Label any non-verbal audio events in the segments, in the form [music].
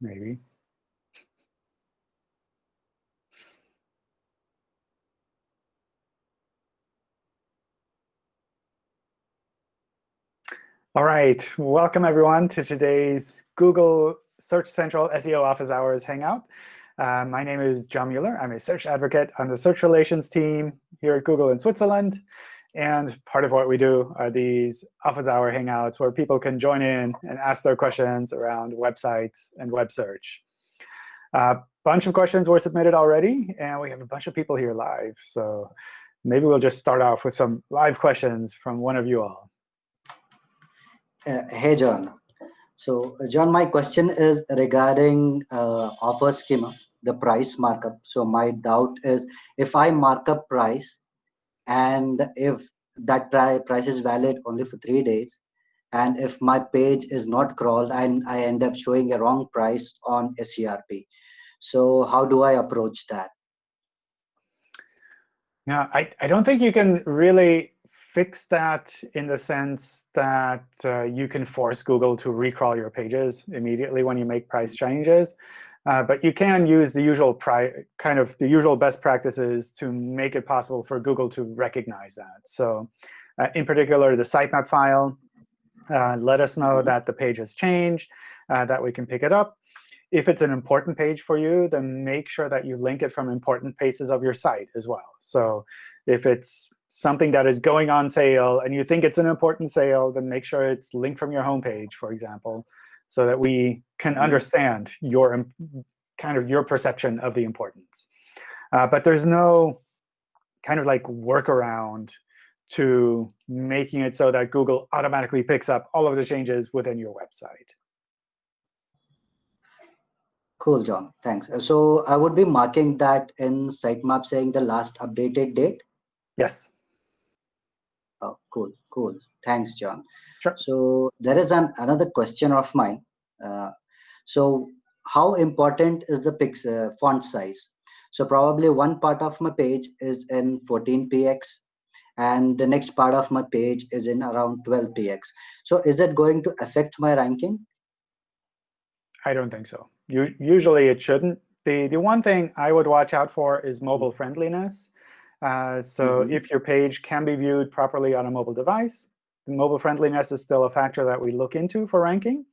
maybe. All right, welcome everyone to today's Google Search Central SEO Office Hours Hangout. Uh, my name is John Mueller. I'm a search advocate on the search relations team here at Google in Switzerland. And part of what we do are these office hour hangouts where people can join in and ask their questions around websites and web search. A bunch of questions were submitted already, and we have a bunch of people here live. So maybe we'll just start off with some live questions from one of you all. Uh, hey, John. So, uh, John, my question is regarding uh, offer schema, the price markup. So my doubt is if I mark up price and if that price is valid only for three days, and if my page is not crawled and I end up showing a wrong price on SERP. So how do I approach that? Yeah, I, I don't think you can really fix that in the sense that uh, you can force Google to recrawl your pages immediately when you make price changes. Uh, but you can use the usual kind of the usual best practices to make it possible for Google to recognize that. So uh, in particular, the sitemap file, uh, let us know that the page has changed, uh, that we can pick it up. If it's an important page for you, then make sure that you link it from important places of your site as well. So if it's something that is going on sale and you think it's an important sale, then make sure it's linked from your homepage, for example, so that we can mm-hmm. understand your kind of your perception of the importance. Uh, but there's no kind of like workaround to making it so that Google automatically picks up all of the changes within your website. Cool, John. Thanks. So I would be marking that in sitemap saying the last updated date? Yes. Oh, cool, cool. Thanks, John. Sure. So there is an another question of mine. Uh, so how important is the pix uh, font size? So probably one part of my page is in 14px and the next part of my page is in around 12px. So is it going to affect my ranking? I don't think so. You, usually it shouldn't. The, the one thing I would watch out for is mobile friendliness. Uh, so mm -hmm. if your page can be viewed properly on a mobile device, mobile friendliness is still a factor that we look into for ranking.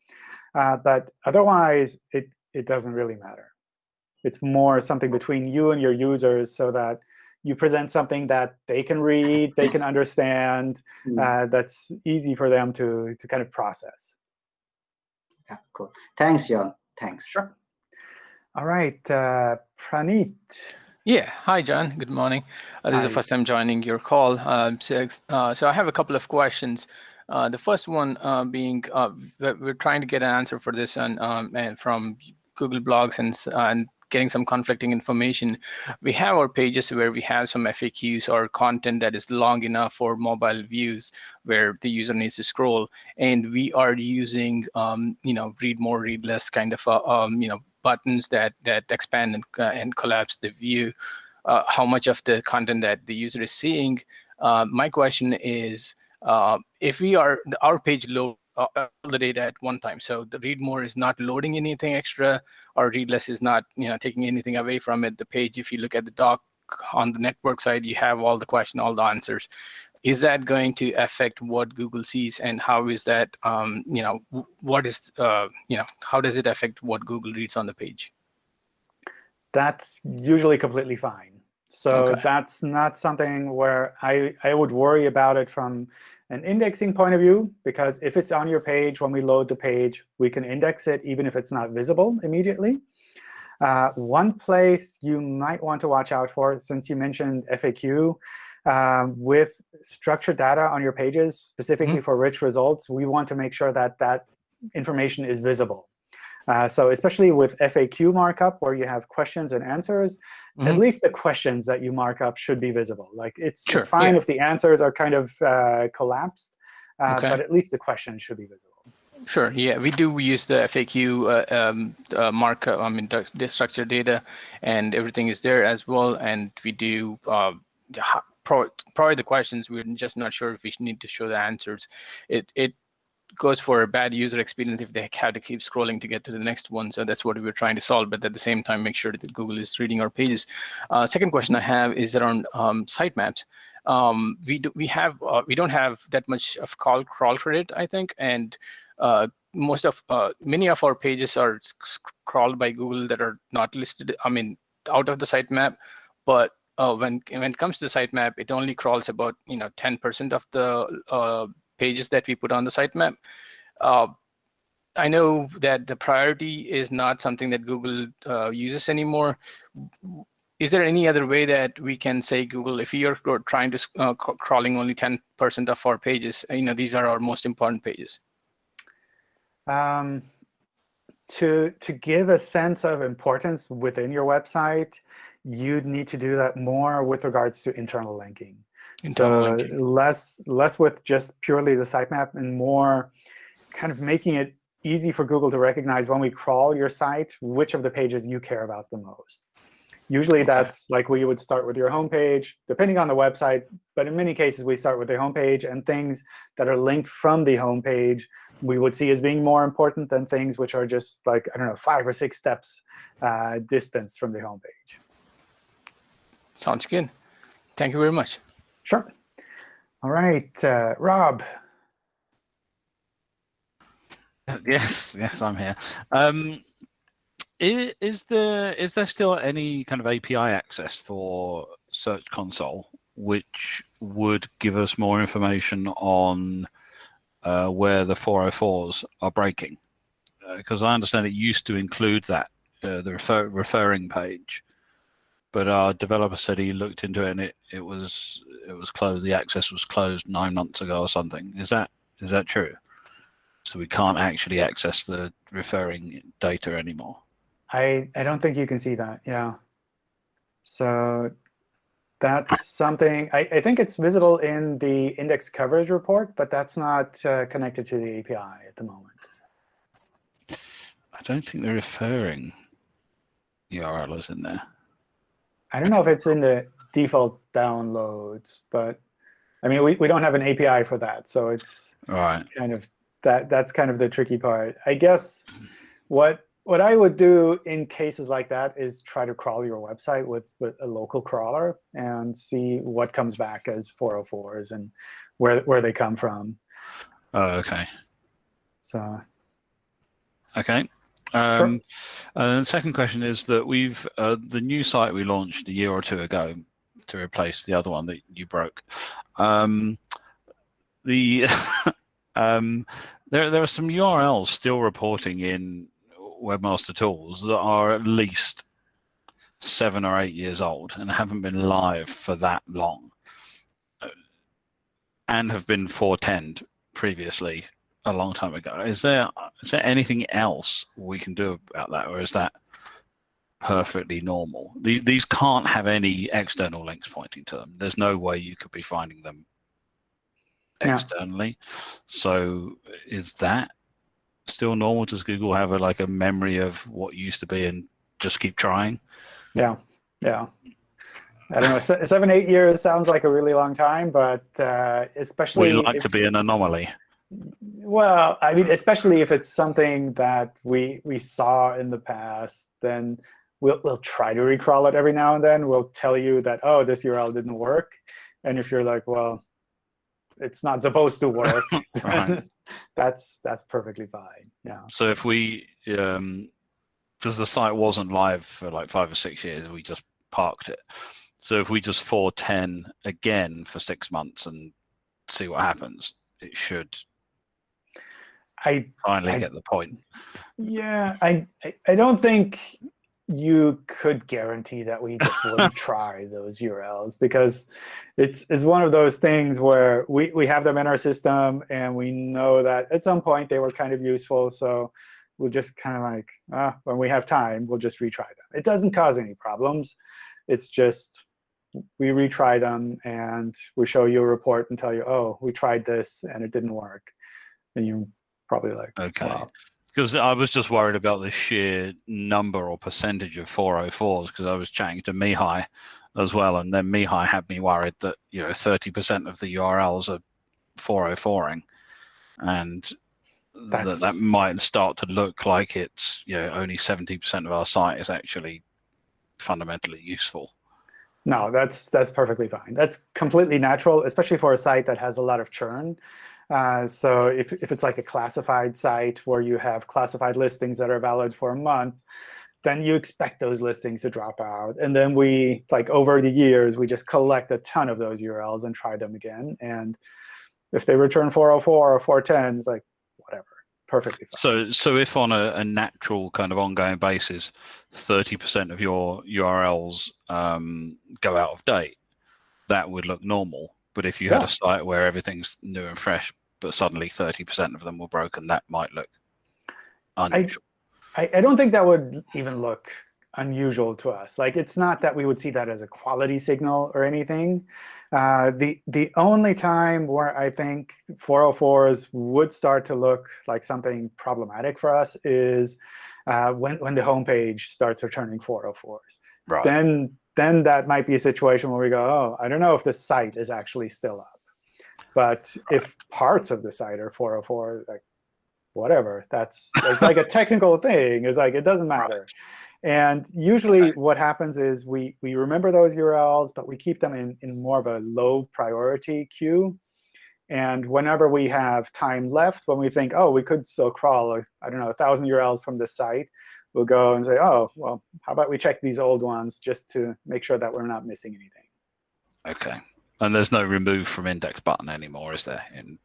Uh, but otherwise, it, it doesn't really matter. It's more something between you and your users so that you present something that they can read, they can understand, mm. uh, that's easy for them to, to kind of process. Yeah, cool. Thanks, John. Thanks. Sure. All right, uh, Praneet. Yeah. Hi, John. Good morning. Uh, this Hi. is the first time joining your call. Um, so, uh, so I have a couple of questions. Uh, the first one uh, being uh, we're trying to get an answer for this and, um, and from Google Blogs and, and getting some conflicting information. We have our pages where we have some FAQs or content that is long enough for mobile views where the user needs to scroll. And we are using, um, you know, read more, read less kind of, uh, um, you know, buttons that that expand and, uh, and collapse the view, uh, how much of the content that the user is seeing. Uh, my question is, uh, if we are our page load uh, all the data at one time, so the read more is not loading anything extra, or read less is not you know taking anything away from it. The page, if you look at the doc on the network side, you have all the question, all the answers is that going to affect what Google sees and how is that, um, you know, what is, uh, you know, how does it affect what Google reads on the page? That's usually completely fine. So okay. that's not something where I, I would worry about it from an indexing point of view, because if it's on your page, when we load the page, we can index it even if it's not visible immediately. Uh, one place you might want to watch out for, since you mentioned FAQ, um, with structured data on your pages, specifically mm -hmm. for rich results, we want to make sure that that information is visible. Uh, so especially with FAQ markup, where you have questions and answers, mm -hmm. at mm-hmm. least the questions that you mark up should be visible. Like It's, sure. it's fine yeah. if the answers are kind of uh, collapsed, uh, okay. but at least the questions should be visible. Sure. Yeah, we do use the FAQ uh, um, uh, markup, I mean, the structured data, and everything is there as well. And we do uh, probably the questions we're just not sure if we need to show the answers it it goes for a bad user experience if they have to keep scrolling to get to the next one. So that's what we're trying to solve, but at the same time, make sure that Google is reading our pages. Uh, second question I have is around um, sitemaps. Um, we do, we have uh, we don't have that much of call crawl credit, I think, and uh, most of uh, many of our pages are crawled by Google that are not listed. I mean, out of the sitemap, but uh, when when it comes to the sitemap, it only crawls about you know 10% of the uh, pages that we put on the sitemap. Uh, I know that the priority is not something that Google uh, uses anymore. Is there any other way that we can say, Google, if you're trying to uh, crawling only 10% of our pages, you know, these are our most important pages? Um, to, to give a sense of importance within your website, you'd need to do that more with regards to internal linking. Internal so linking. less less with just purely the sitemap and more kind of making it easy for Google to recognize when we crawl your site, which of the pages you care about the most. Usually okay. that's like we would start with your homepage, depending on the website. But in many cases, we start with the homepage. And things that are linked from the homepage we would see as being more important than things which are just like, I don't know, five or six steps uh, distance from the homepage. Sounds good. Thank you very much. Sure. All right, uh, Rob. [laughs] Yes, yes, I'm here. Um, is, is there is there still any kind of API access for Search Console, which would give us more information on uh, where the 404s are breaking? Because uh, I understand it used to include that uh, the refer referring page, but our developer said he looked into it and it, it was it was closed. The access was closed nine months ago or something. Is that is that true? So we can't actually access the referring data anymore. I I don't think you can see that. Yeah. So that's something I, I think it's visible in the index coverage report, but that's not uh, connected to the API at the moment. I don't think the referring URL is in there. I don't know if it's in the default downloads, but I mean, we, we don't have an API for that. So it's right. kind of that that's kind of the tricky part. I guess what what I would do in cases like that is try to crawl your website with, with a local crawler and see what comes back as 404s and where where they come from. Oh, OK. So. OK. Um, sure. And the second question is that we've uh, the new site we launched a year or two ago to replace the other one that you broke. Um, the [laughs] um, there there are some URLs still reporting in Webmaster Tools that are at least seven or eight years old and haven't been live for that long, uh, and have been 410 previously a long time ago. Is there is there anything else we can do about that, or is that perfectly normal? These these can't have any external links pointing to them. There's no way you could be finding them externally. Yeah. So is that still normal? Does Google have a, like a memory of what used to be and just keep trying? Yeah, yeah. I don't know. Seven, eight years sounds like a really long time, but uh, especially. We like if, to be an anomaly. Well, I mean, especially if it's something that we we saw in the past, then we'll we'll try to recrawl it every now and then. We'll tell you that oh, this URL didn't work, and if you're like, well, it's not supposed to work, [laughs] that's that's perfectly fine. Yeah. So if we um, because the site wasn't live for like five or six years, we just parked it. So if we just 410 again for six months and see what happens, it should I finally I, get the point. Yeah, I, I, I don't think you could guarantee that we just [laughs] wouldn't try those URLs because it's it's one of those things where we we have them in our system and we know that at some point they were kind of useful. So we'll just kind of like ah, when we have time, we'll just retry them. It doesn't cause any problems. It's just we retry them and we show you a report and tell you, oh, we tried this and it didn't work. And you probably like, okay. Wow. Because I was just worried about the sheer number or percentage of 404s because I was chatting to Mihai as well. And then Mihai had me worried that, you know, 30% of the URLs are 404ing. And that that might start to look like it's you know only 70% of our site is actually fundamentally useful. No, that's that's perfectly fine. That's completely natural, especially for a site that has a lot of churn. Uh, so if, if it's like a classified site where you have classified listings that are valid for a month, then you expect those listings to drop out. And then we, like over the years, we just collect a ton of those URLs and try them again. And if they return 404 or 410, it's like, whatever, perfectly fine. So, so if on a, a natural kind of ongoing basis, 30% of your URLs um, go out of date, that would look normal. But if you had a site where everything's new and fresh, but suddenly 30% of them were broken, that might look unusual. I, I don't think that would even look unusual to us. Like, it's not that we would see that as a quality signal or anything. Uh, the the only time where I think 404s would start to look like something problematic for us is uh, when when the home page starts returning 404s. Right. Then then that might be a situation where we go, oh, I don't know if the site is actually still up. But if parts of the site are 404, like whatever, that's it's like a [laughs] technical thing. It's like it doesn't matter. And usually what happens is we, we remember those URLs, but we keep them in, in more of a low priority queue. And whenever we have time left, when we think, oh, we could still crawl, uh, I don't know, 1,000 URLs from the site, we'll go and say, oh, well, how about we check these old ones just to make sure that we're not missing anything. OK. And there's no remove from index button anymore, is there? In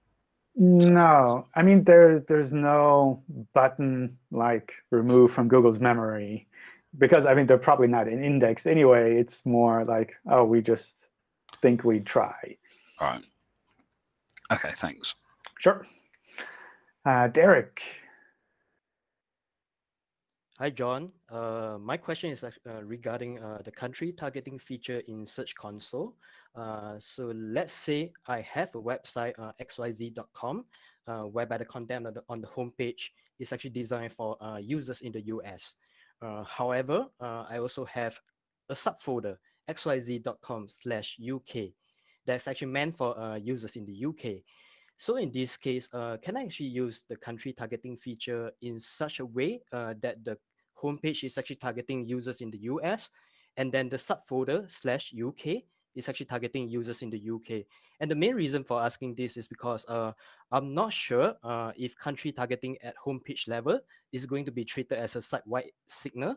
no, I mean, there's there's no button like remove from Google's memory because I mean they're probably not in index anyway. It's more like oh we just think we'd try. All right. Okay. Thanks. Sure. Uh, Derek. Hi, John. Uh, my question is uh, regarding uh, the country targeting feature in Search Console. Uh, so let's say I have a website, uh, xyz.com, uh, whereby the content on the, on the homepage is actually designed for users in the US. however, I also have a subfolder, xyz.com slash UK, that's actually meant for users in the UK. So in this case, uh, can I actually use the country targeting feature in such a way uh, that the homepage is actually targeting users in the US, and then the subfolder slash UK is actually targeting users in the UK. And the main reason for asking this is because uh, I'm not sure uh, if country targeting at homepage level is going to be treated as a site-wide signal,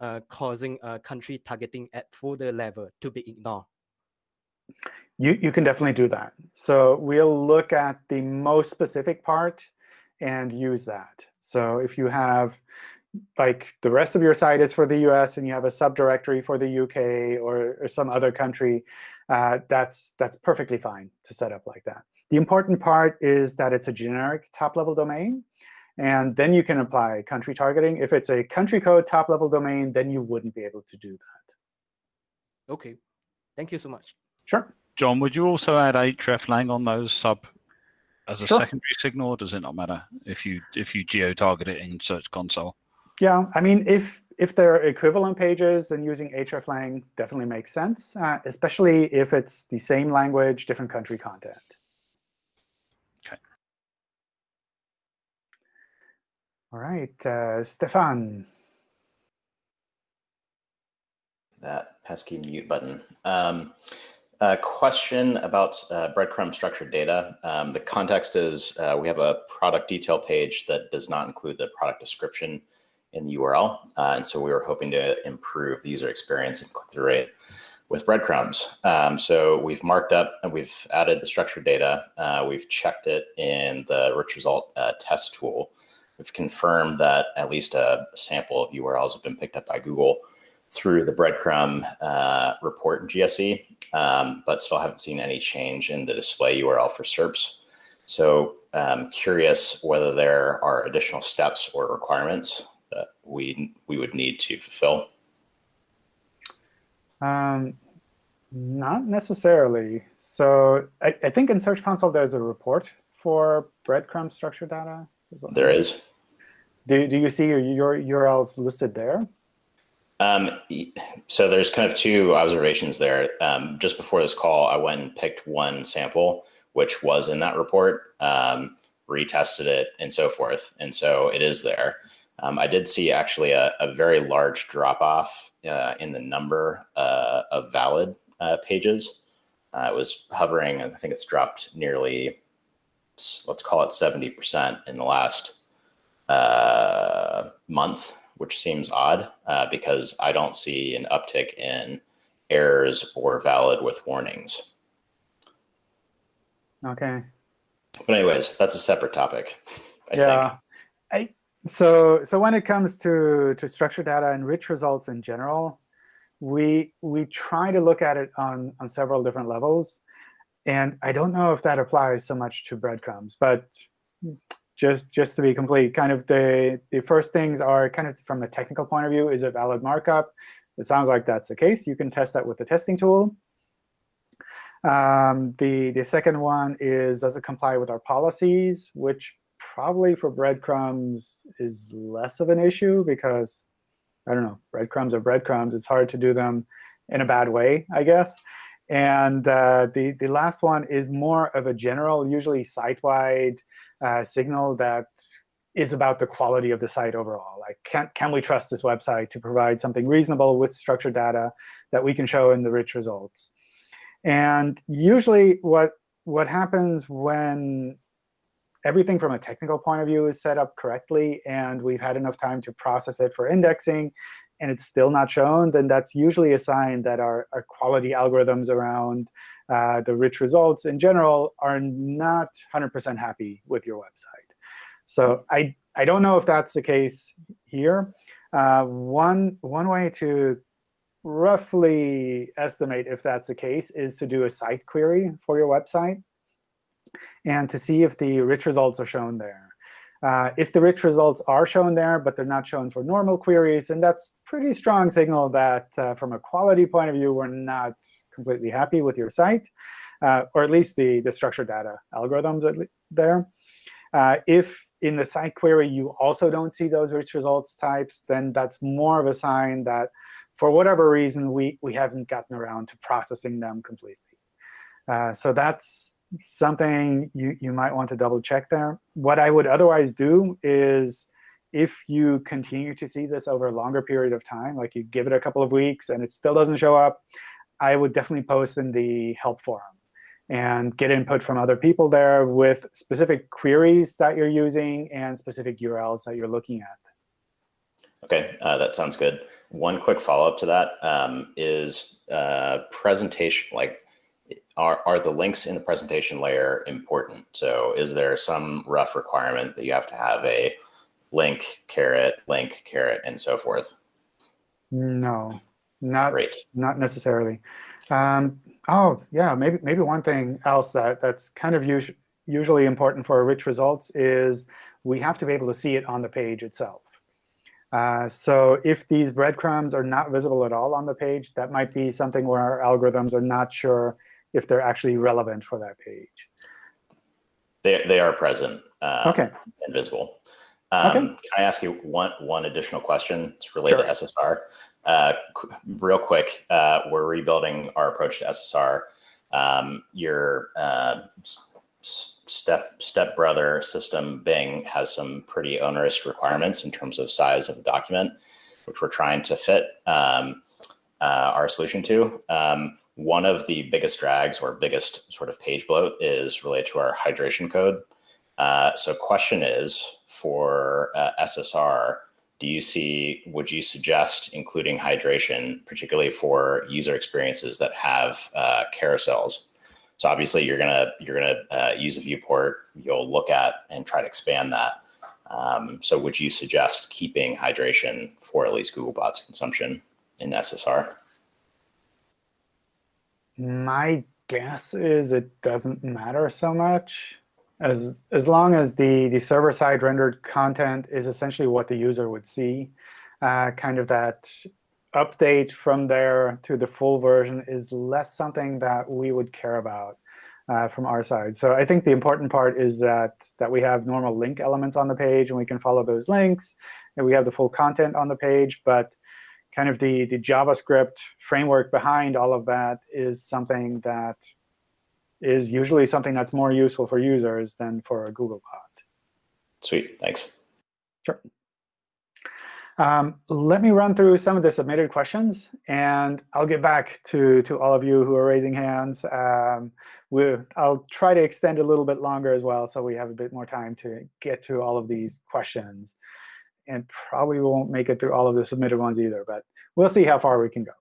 uh, causing uh, country targeting at folder level to be ignored. You, you can definitely do that. So we'll look at the most specific part and use that. So if you have like the rest of your site is for the US and you have a subdirectory for the UK or, or some other country, uh, that's, that's perfectly fine to set up like that. The important part is that it's a generic top-level domain. And then you can apply country targeting. If it's a country code top-level domain, then you wouldn't be able to do that. OK. Thank you so much. Sure. John, would you also add hreflang on those sub as a sure. secondary signal, or does it not matter if you if you geo-target it in Search Console? Yeah, I mean, if if they're equivalent pages, then using hreflang definitely makes sense, uh, especially if it's the same language, different country content. Okay. All right, uh, Stefan. That pesky mute button. Um, a question about uh, breadcrumb structured data. Um, the context is uh, we have a product detail page that does not include the product description in the URL. Uh, and so we were hoping to improve the user experience and click-through rate with breadcrumbs. Um, so we've marked up and we've added the structured data. Uh, we've checked it in the rich result uh, test tool. We've confirmed that at least a sample of URLs have been picked up by Google through the breadcrumb uh, report in GSC, um, but still haven't seen any change in the display URL for SERPs. So um, curious whether there are additional steps or requirements that we we would need to fulfill? Um, not necessarily. So I, I, think in Search Console there's a report for breadcrumb structured data. There is. Do, do you see your, your URLs listed there? Um, so there's kind of two observations there. Um, just before this call, I went and picked one sample, which was in that report. Um, retested it, and so forth. And so it is there. Um, I did see actually a, a very large drop off uh, in the number uh, of valid uh, pages. Uh, it was hovering, and I think it's dropped nearly, let's call it 70% in the last uh, month, which seems odd uh, because I don't see an uptick in errors or valid with warnings. Okay. But anyways, that's a separate topic. I yeah. think. So so when it comes to to structured data and rich results in general, we we try to look at it on on several different levels, and I don't know if that applies so much to breadcrumbs, but just just to be complete, kind of the the first things are kind of from a technical point of view, is it valid markup? It sounds like that's the case. You can test that with the testing tool. Um, the, the second one is, does it comply with our policies, which probably for breadcrumbs is less of an issue because, I don't know, breadcrumbs are breadcrumbs. It's hard to do them in a bad way, I guess. And uh, the, the last one is more of a general, usually site-wide uh, signal that is about the quality of the site overall. Like, can, can we trust this website to provide something reasonable with structured data that we can show in the rich results? And usually what, what happens when everything from a technical point of view is set up correctly and we've had enough time to process it for indexing and it's still not shown, then that's usually a sign that our, our quality algorithms around uh, the rich results in general are not 100% happy with your website. So I, I don't know if that's the case here. Uh, one, one way to roughly estimate if that's the case is to do a site query for your website and to see if the rich results are shown there. Uh, if the rich results are shown there, but they're not shown for normal queries, then that's pretty strong signal that uh, from a quality point of view, we're not completely happy with your site, uh, or at least the, the structured data algorithms there. Uh, if in the site query you also don't see those rich results types, then that's more of a sign that for whatever reason, we, we haven't gotten around to processing them completely. Uh, so that's something you, you might want to double check there. What I would otherwise do is if you continue to see this over a longer period of time, like you give it a couple of weeks and it still doesn't show up, I would definitely post in the help forum and get input from other people there with specific queries that you're using and specific URLs that you're looking at. OK, uh, that sounds good. One quick follow-up to that um, is uh, presentation, like are, are the links in the presentation layer important? So is there some rough requirement that you have to have a link, caret, link, caret, and so forth? No, not, Great. not necessarily. Um, oh, yeah, maybe maybe one thing else that, that's kind of us usually important for rich results is we have to be able to see it on the page itself. Uh, so if these breadcrumbs are not visible at all on the page, that might be something where our algorithms are not sure if they're actually relevant for that page. They, they are present uh, okay. and visible. Um, okay. Can I ask you one, one additional question? It's related sure. to SSR. Uh, real quick, uh, we're rebuilding our approach to SSR. Um, your uh, step step brother system Bing has some pretty onerous requirements in terms of size of a document, which we're trying to fit um, uh, our solution to. Um, one of the biggest drags or biggest sort of page bloat is related to our hydration code. Uh, so question is for uh, SSR, do you see, would you suggest including hydration, particularly for user experiences that have uh, carousels? So obviously you're gonna you're gonna uh, use a viewport. You'll look at and try to expand that. Um, so would you suggest keeping hydration for at least Googlebot's consumption in SSR? My guess is it doesn't matter so much as as long as the the server side rendered content is essentially what the user would see. Uh, kind of that update from there to the full version is less something that we would care about uh, from our side. So I think the important part is that, that we have normal link elements on the page, and we can follow those links, and we have the full content on the page. But kind of the, the JavaScript framework behind all of that is something that is usually something that's more useful for users than for a Googlebot. Sweet, thanks. Sure. Um, let me run through some of the submitted questions, and I'll get back to, to all of you who are raising hands. Um, we'll, I'll try to extend a little bit longer as well, so we have a bit more time to get to all of these questions. And probably won't make it through all of the submitted ones either, but we'll see how far we can go.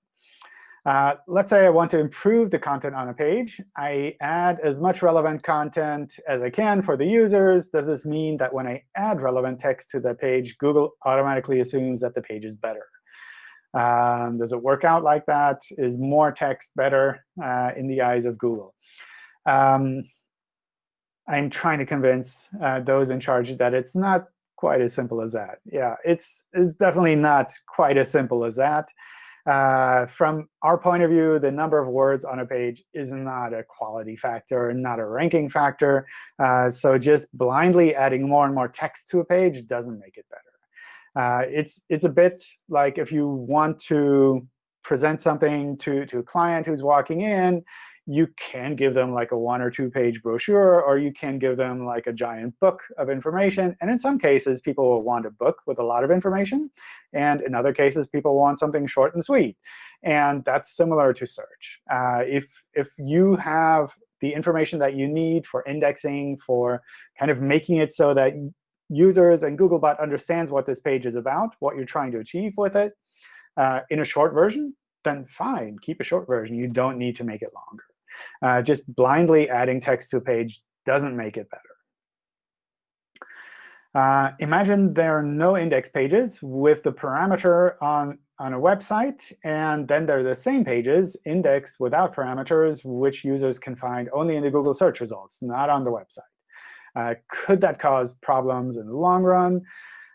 Uh, let's say I want to improve the content on a page. I add as much relevant content as I can for the users. Does this mean that when I add relevant text to the page, Google automatically assumes that the page is better? Um, does it work out like that? Is more text better uh, in the eyes of Google? Um, I'm trying to convince uh, those in charge that it's not quite as simple as that. Yeah, it's, it's definitely not quite as simple as that. Uh, from our point of view, the number of words on a page is not a quality factor, not a ranking factor. Uh, so just blindly adding more and more text to a page doesn't make it better. Uh, it's, it's a bit like if you want to present something to, to a client who's walking in, you can give them like a one or two page brochure, or you can give them like a giant book of information. And in some cases, people will want a book with a lot of information. And in other cases, people want something short and sweet. And that's similar to search. Uh, if, if you have the information that you need for indexing, for kind of making it so that users and Googlebot understands what this page is about, what you're trying to achieve with it, uh, in a short version, then fine, keep a short version. You don't need to make it longer. Uh, just blindly adding text to a page doesn't make it better. Uh, imagine there are no index pages with the parameter on, on a website, and then there are the same pages indexed without parameters, which users can find only in the Google search results, not on the website. Uh, could that cause problems in the long run?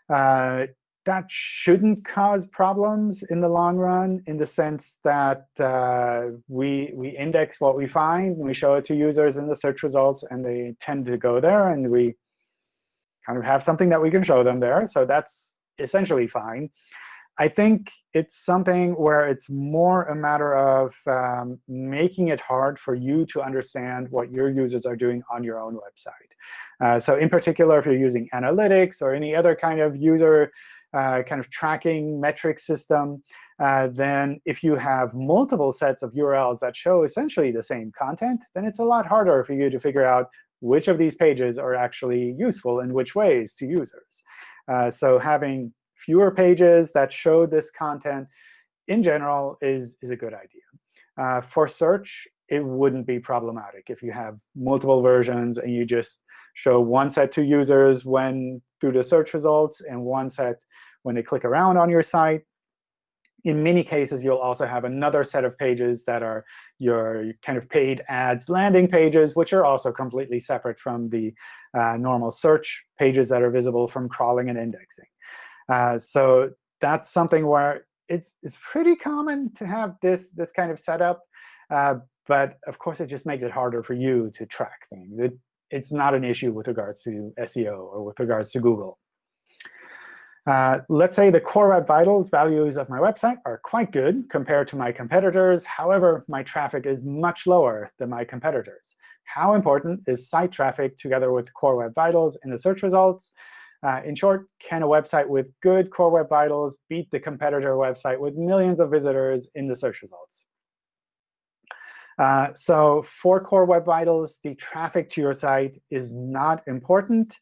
Uh, that shouldn't cause problems in the long run in the sense that uh, we, we index what we find, and we show it to users in the search results, and they tend to go there, and we kind of have something that we can show them there. So that's essentially fine. I think it's something where it's more a matter of um, making it hard for you to understand what your users are doing on your own website. Uh, so in particular, if you're using analytics or any other kind of user uh, kind of tracking metric system, uh, then if you have multiple sets of URLs that show essentially the same content, then it's a lot harder for you to figure out which of these pages are actually useful in which ways to users. Uh, so having fewer pages that show this content in general is, is a good idea. Uh, for search, it wouldn't be problematic if you have multiple versions and you just show one set to users when through the search results and one set when they click around on your site. In many cases, you'll also have another set of pages that are your kind of paid ads landing pages, which are also completely separate from the uh, normal search pages that are visible from crawling and indexing. Uh, so that's something where it's, it's pretty common to have this, this kind of setup. Uh, but of course, it just makes it harder for you to track things. It, it's not an issue with regards to SEO or with regards to Google. Uh, let's say the core web vitals values of my website are quite good compared to my competitors. However, my traffic is much lower than my competitors. How important is site traffic together with core web vitals in the search results? Uh, in short, can a website with good core web vitals beat the competitor website with millions of visitors in the search results? Uh, so for core web vitals, the traffic to your site is not important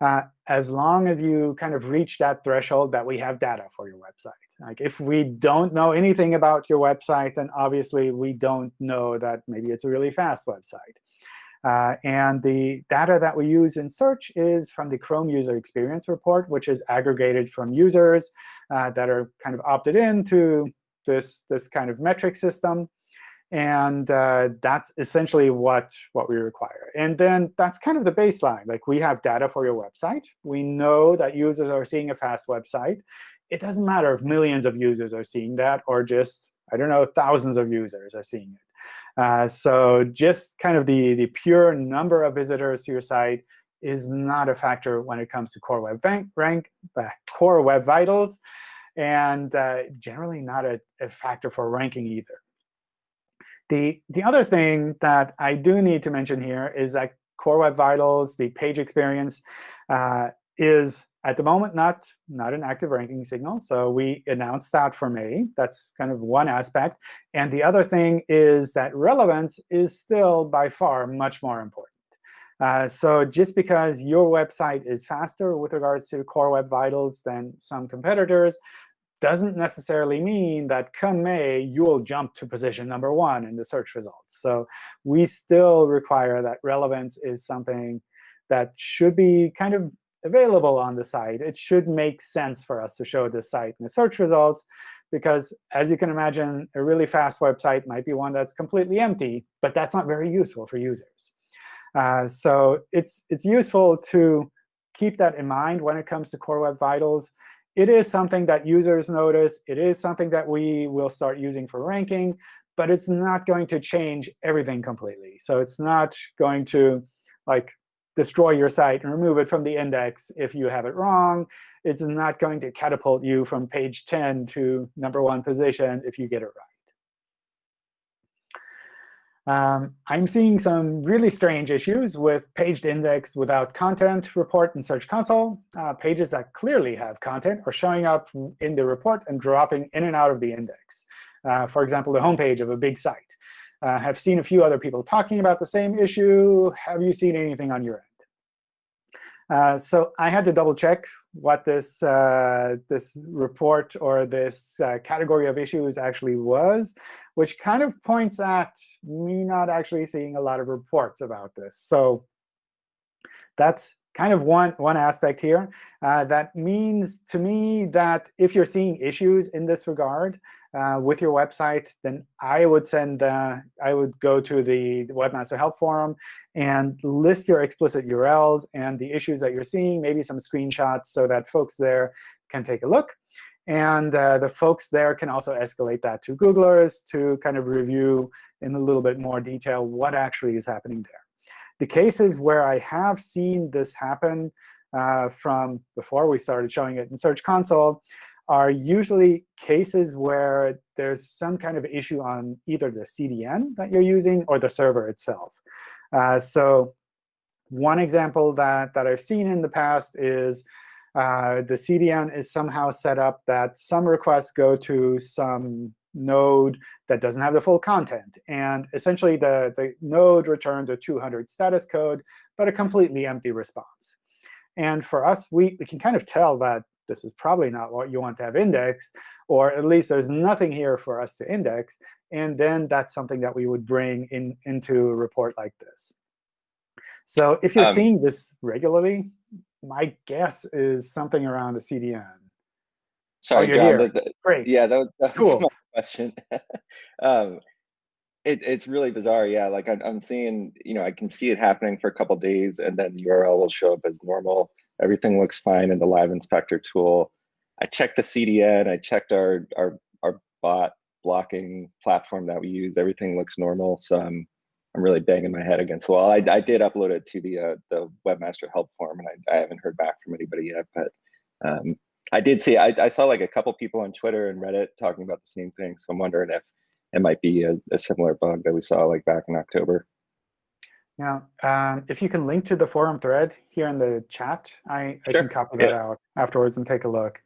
uh, as long as you kind of reach that threshold that we have data for your website. Like if we don't know anything about your website, then obviously we don't know that maybe it's a really fast website. Uh, and the data that we use in search is from the Chrome User Experience Report, which is aggregated from users uh, that are kind of opted into this, this kind of metric system. And uh, that's essentially what, what we require. And then that's kind of the baseline. Like we have data for your website. We know that users are seeing a fast website. It doesn't matter if millions of users are seeing that or just, I don't know, thousands of users are seeing it. Uh, so just kind of the, the pure number of visitors to your site is not a factor when it comes to core web rank, rank uh, core web vitals, and uh, generally not a, a factor for ranking either. The, the other thing that I do need to mention here is that Core Web Vitals, the page experience, uh, is at the moment not, not an active ranking signal. So we announced that for May. That's kind of one aspect. And the other thing is that relevance is still by far much more important. Uh, so just because your website is faster with regards to Core Web Vitals than some competitors doesn't necessarily mean that come May, you will jump to position number one in the search results. So we still require that relevance is something that should be kind of available on the site. It should make sense for us to show this site in the search results, because as you can imagine, a really fast website might be one that's completely empty, but that's not very useful for users. Uh, so it's, it's useful to keep that in mind when it comes to Core Web Vitals. It is something that users notice. It is something that we will start using for ranking. But it's not going to change everything completely. So it's not going to like destroy your site and remove it from the index if you have it wrong. It's not going to catapult you from page 10 to number one position if you get it right. Um, I'm seeing some really strange issues with paged index without content report in Search Console. Uh, pages that clearly have content are showing up in the report and dropping in and out of the index. Uh, for example, the homepage of a big site. Uh, have seen a few other people talking about the same issue. Have you seen anything on your end? Uh, so I had to double check what this, uh, this report or this uh, category of issues actually was, which kind of points at me not actually seeing a lot of reports about this. So that's kind of one, one aspect here. Uh, that means to me that if you're seeing issues in this regard uh, with your website, then I would send uh, I would go to the Webmaster Help Forum and list your explicit URLs and the issues that you're seeing, maybe some screenshots so that folks there can take a look. And uh, the folks there can also escalate that to Googlers to kind of review in a little bit more detail what actually is happening there. The cases where I have seen this happen uh, from before we started showing it in Search Console are usually cases where there's some kind of issue on either the CDN that you're using or the server itself. Uh, so one example that, that I've seen in the past is uh, the CDN is somehow set up that some requests go to some node that doesn't have the full content. And essentially, the, the node returns a 200 status code, but a completely empty response. And for us, we, we can kind of tell that this is probably not what you want to have indexed, or at least there's nothing here for us to index. And then that's something that we would bring in, into a report like this. So if you're um, seeing this regularly, my guess is something around the CDN. Sorry, oh, John. The, the, Great. Yeah, that was, that was cool. Question. [laughs] um, it, it's really bizarre. Yeah, like I, I'm seeing, you know, I can see it happening for a couple days, and then the URL will show up as normal. Everything looks fine in the Live Inspector tool. I checked the CDN. I checked our our our bot blocking platform that we use. Everything looks normal. So I'm I'm really banging my head against the wall. I, I did upload it to the uh, the webmaster help form, and I, I haven't heard back from anybody yet. But um, I did see, I, I, saw like a couple people on Twitter and Reddit talking about the same thing. So I'm wondering if it might be a, a similar bug that we saw like back in October. Now, um, if you can link to the forum thread here in the chat, I, I can copy that yeah. out afterwards and take a look.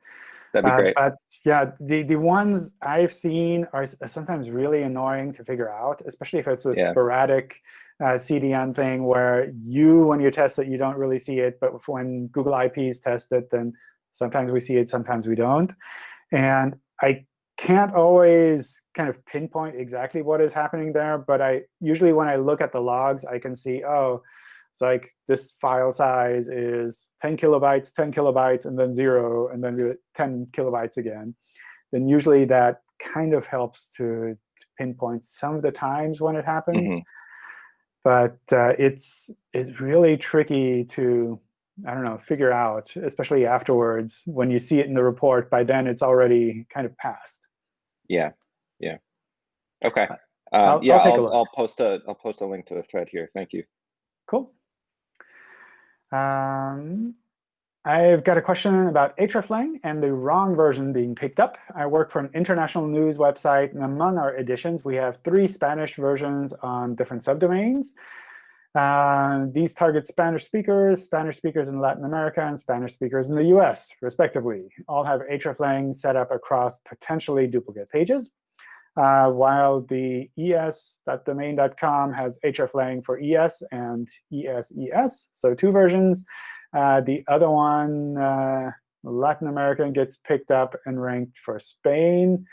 That'd be uh, great. But yeah, the, the ones I've seen are sometimes really annoying to figure out, especially if it's a yeah. sporadic uh, CDN thing where you, when you test it, you don't really see it. But when Google IPs test it, then Sometimes we see it, sometimes we don't. And I can't always kind of pinpoint exactly what is happening there. But I usually, when I look at the logs, I can see, oh, it's like this file size is 10 kilobytes, 10 kilobytes, and then 0, and then 10 kilobytes again. Then usually that kind of helps to, pinpoint some of the times when it happens. Mm -hmm. But uh, it's, it's really tricky to I don't know, figure out, especially afterwards when you see it in the report. By then, it's already kind of passed. Yeah, yeah. OK. Um, I'll, yeah, I'll, I'll, I'll, post a I'll post a link to the thread here. Thank you. Cool. Um, I've got a question about hreflang and the wrong version being picked up. I work for an international news website, and among our editions, we have three Spanish versions on different subdomains. Uh, these target Spanish speakers, Spanish speakers in Latin America, and Spanish speakers in the US, respectively. All have hreflang set up across potentially duplicate pages, uh, while the es.domain.com has hreflang for ES and ESES, so two versions. Uh, the other one, uh, Latin American, gets picked up and ranked for Spain.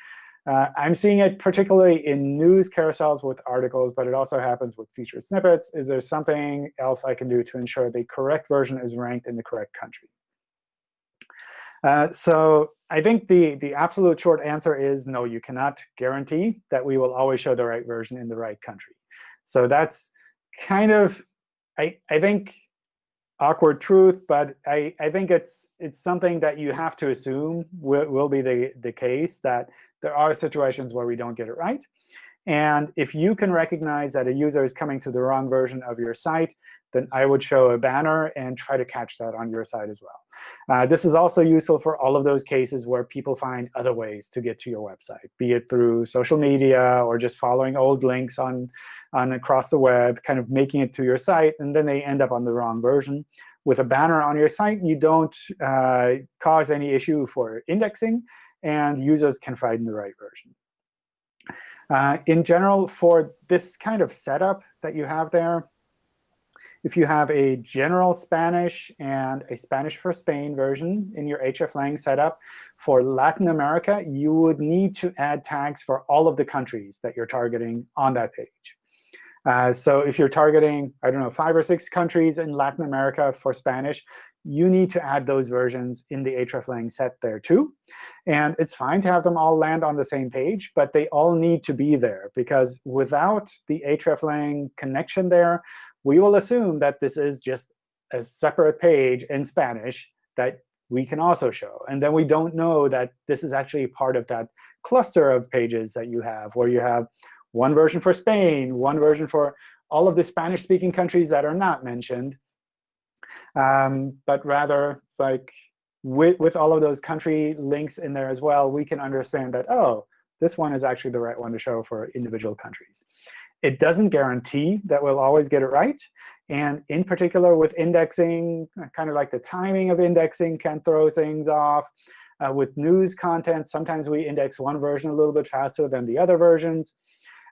Uh, I'm seeing it particularly in news carousels with articles, but it also happens with featured snippets. Is there something else I can do to ensure the correct version is ranked in the correct country? Uh, so I think the, the absolute short answer is no, you cannot guarantee that we will always show the right version in the right country. So that's kind of, I, I think, awkward truth, but I, I think it's it's something that you have to assume will, will be the, the case, that there are situations where we don't get it right. And if you can recognize that a user is coming to the wrong version of your site, then I would show a banner and try to catch that on your site as well. Uh, this is also useful for all of those cases where people find other ways to get to your website, be it through social media or just following old links on, on across the web, kind of making it to your site, and then they end up on the wrong version. With a banner on your site, you don't uh, cause any issue for indexing, and users can find the right version. Uh, in general, for this kind of setup that you have there, if you have a general Spanish and a Spanish for Spain version in your hreflang setup, for Latin America, you would need to add tags for all of the countries that you're targeting on that page. Uh, so if you're targeting, I don't know, five or six countries in Latin America for Spanish, you need to add those versions in the hreflang set there too. And it's fine to have them all land on the same page, but they all need to be there. Because without the hreflang connection there, we will assume that this is just a separate page in Spanish that we can also show. And then we don't know that this is actually part of that cluster of pages that you have, where you have one version for Spain, one version for all of the Spanish-speaking countries that are not mentioned, um, but rather like with, with all of those country links in there as well, we can understand that, oh, this one is actually the right one to show for individual countries. It doesn't guarantee that we'll always get it right. And in particular with indexing, kind of like the timing of indexing can throw things off. Uh, with news content, sometimes we index one version a little bit faster than the other versions.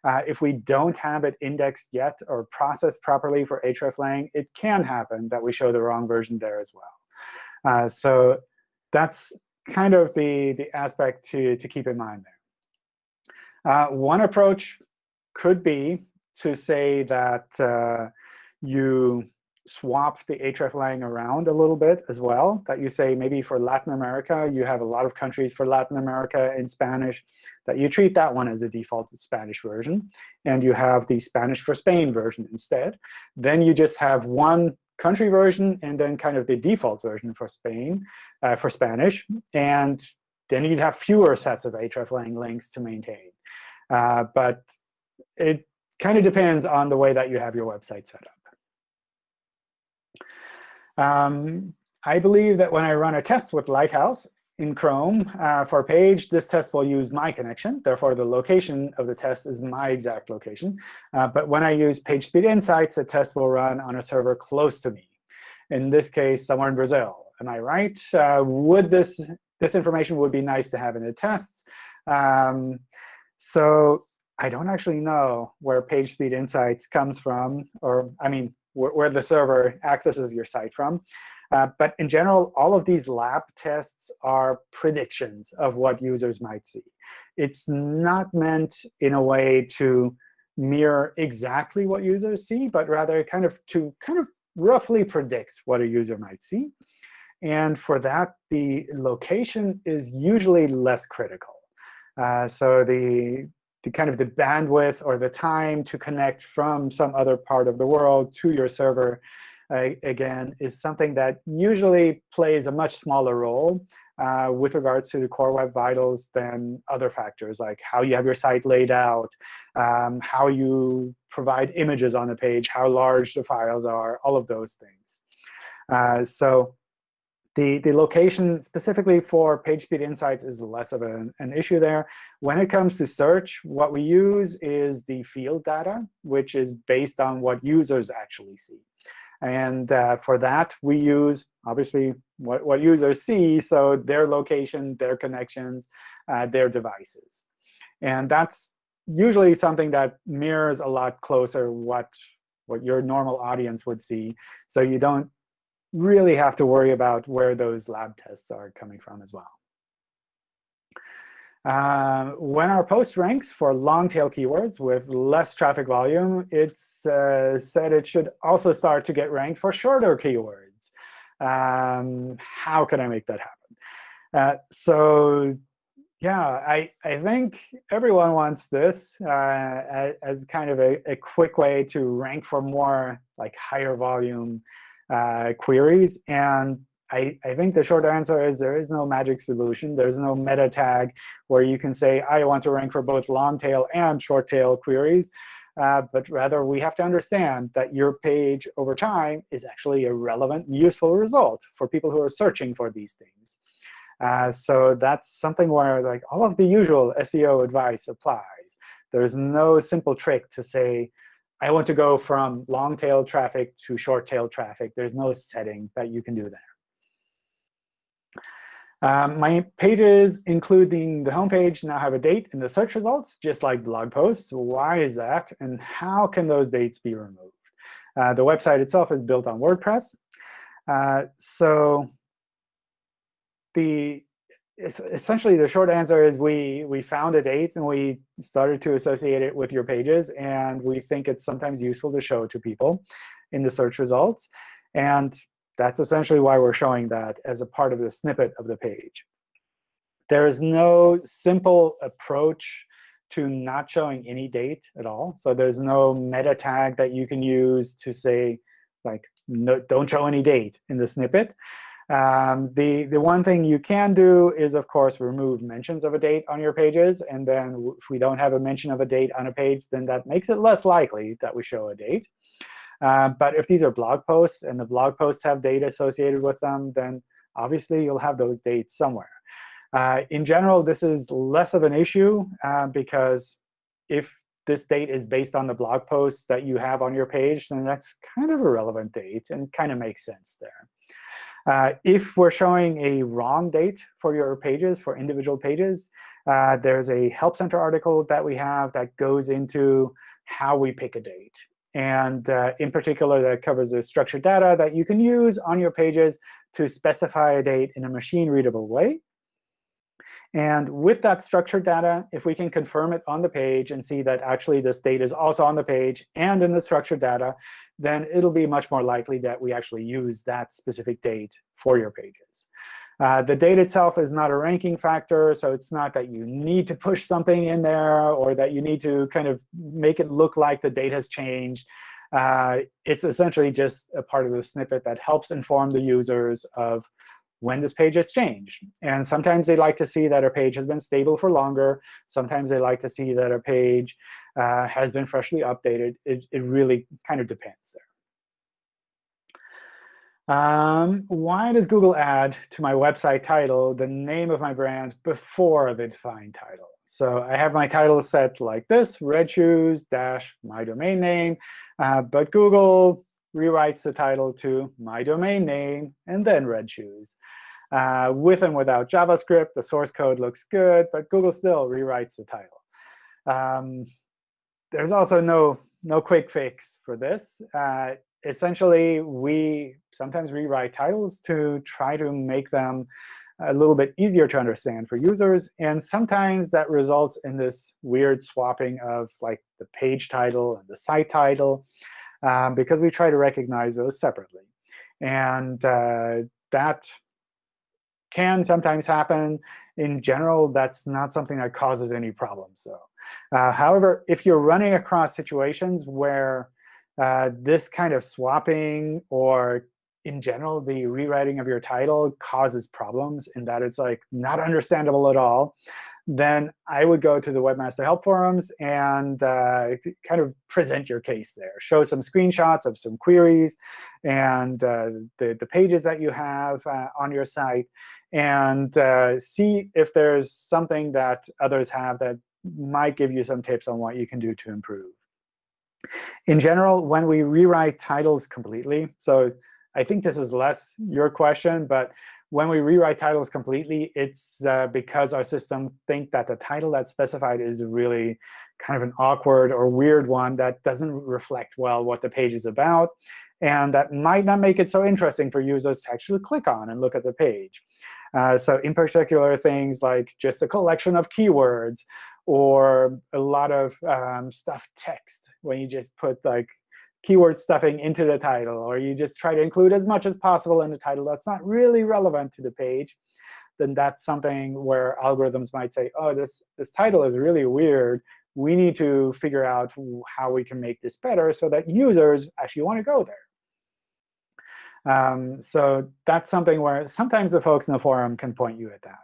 Uh, if we don't have it indexed yet or processed properly for hreflang, it can happen that we show the wrong version there as well. Uh, so that's kind of the, the aspect to, to keep in mind there. Uh, one approach could be to say that uh, you swap the hreflang around a little bit as well, that you say maybe for Latin America, you have a lot of countries for Latin America in Spanish, that you treat that one as a default Spanish version, and you have the Spanish for Spain version instead. Then you just have one country version and then kind of the default version for Spain, uh, for Spanish. And then you'd have fewer sets of hreflang links to maintain. Uh, but it kind of depends on the way that you have your website set up. Um, I believe that when I run a test with Lighthouse in Chrome uh, for a page, this test will use my connection. Therefore, the location of the test is my exact location. Uh, but when I use PageSpeed Insights, the test will run on a server close to me. In this case, somewhere in Brazil. Am I right? Uh, would this this information would be nice to have in the tests? Um, so I don't actually know where PageSpeed Insights comes from, or I mean, wh where the server accesses your site from. Uh, but in general, all of these lab tests are predictions of what users might see. It's not meant in a way to mirror exactly what users see, but rather kind of to kind of roughly predict what a user might see. And for that, the location is usually less critical. Uh, so the the kind of the bandwidth or the time to connect from some other part of the world to your server, uh, again, is something that usually plays a much smaller role uh, with regards to the core web vitals than other factors, like how you have your site laid out, um, how you provide images on the page, how large the files are, all of those things. Uh, so the, the location specifically for PageSpeed Insights is less of an, an issue there. When it comes to search, what we use is the field data, which is based on what users actually see. And uh, for that, we use, obviously, what, what users see, so their location, their connections, uh, their devices. And that's usually something that mirrors a lot closer what, what your normal audience would see. So you don't really have to worry about where those lab tests are coming from as well. Uh, when our post ranks for long-tail keywords with less traffic volume, it's uh, said it should also start to get ranked for shorter keywords. Um, how can I make that happen? Uh, so yeah, I, I think everyone wants this uh, as kind of a, a quick way to rank for more like higher volume uh, queries. And I, I think the short answer is there is no magic solution. There's no meta tag where you can say, I want to rank for both long tail and short tail queries. Uh, but rather, we have to understand that your page over time is actually a relevant, useful result for people who are searching for these things. Uh, so that's something where like all of the usual SEO advice applies. There's no simple trick to say, I want to go from long tail traffic to short tail traffic. There's no setting that you can do there. Um, my pages, including the homepage, now have a date in the search results, just like blog posts. Why is that? And how can those dates be removed? Uh, the website itself is built on WordPress. Uh, so the essentially the short answer is we we found a date and we started to associate it with your pages and we think it's sometimes useful to show to people in the search results. And that's essentially why we're showing that as a part of the snippet of the page. There is no simple approach to not showing any date at all. So there's no meta tag that you can use to say like no, don't show any date in the snippet um, the, the one thing you can do is, of course, remove mentions of a date on your pages. And then if we don't have a mention of a date on a page, then that makes it less likely that we show a date. Uh, but if these are blog posts and the blog posts have date associated with them, then obviously you'll have those dates somewhere. Uh, in general, this is less of an issue uh, because if this date is based on the blog posts that you have on your page, then that's kind of a relevant date and kind of makes sense there. Uh, if we're showing a wrong date for your pages, for individual pages, uh, there's a Help Center article that we have that goes into how we pick a date. And uh, in particular, that covers the structured data that you can use on your pages to specify a date in a machine-readable way. And with that structured data, if we can confirm it on the page and see that actually this date is also on the page and in the structured data, then it'll be much more likely that we actually use that specific date for your pages. Uh, the date itself is not a ranking factor, so it's not that you need to push something in there or that you need to kind of make it look like the date has changed. Uh, it's essentially just a part of the snippet that helps inform the users of when this page has changed. And sometimes they like to see that a page has been stable for longer. Sometimes they like to see that a page uh, has been freshly updated. It, it really kind of depends there. Um, why does Google add to my website title the name of my brand before the defined title? So I have my title set like this, red shoes dash my domain name. Uh, but Google rewrites the title to my domain name and then red shoes. Uh, with and without JavaScript, the source code looks good, but Google still rewrites the title. Um, there's also no, no quick fix for this. Uh, essentially, we sometimes rewrite titles to try to make them a little bit easier to understand for users. And sometimes that results in this weird swapping of like the page title and the site title um, because we try to recognize those separately. And uh, that can sometimes happen. In general, that's not something that causes any problems. So, uh, however, if you're running across situations where uh, this kind of swapping or in general, the rewriting of your title causes problems in that it's like not understandable at all, then I would go to the Webmaster Help Forums and uh, kind of present your case there. Show some screenshots of some queries and uh, the, the pages that you have uh, on your site, and uh, see if there's something that others have that might give you some tips on what you can do to improve. In general, when we rewrite titles completely, so I think this is less your question, but when we rewrite titles completely, it's uh, because our system think that the title that's specified is really kind of an awkward or weird one that doesn't reflect well what the page is about. And that might not make it so interesting for users to actually click on and look at the page. Uh, so in particular, things like just a collection of keywords or a lot of um, stuffed text when you just put like keyword stuffing into the title, or you just try to include as much as possible in the title that's not really relevant to the page, then that's something where algorithms might say, oh, this, this title is really weird. We need to figure out how we can make this better so that users actually want to go there. Um, so that's something where sometimes the folks in the forum can point you at that.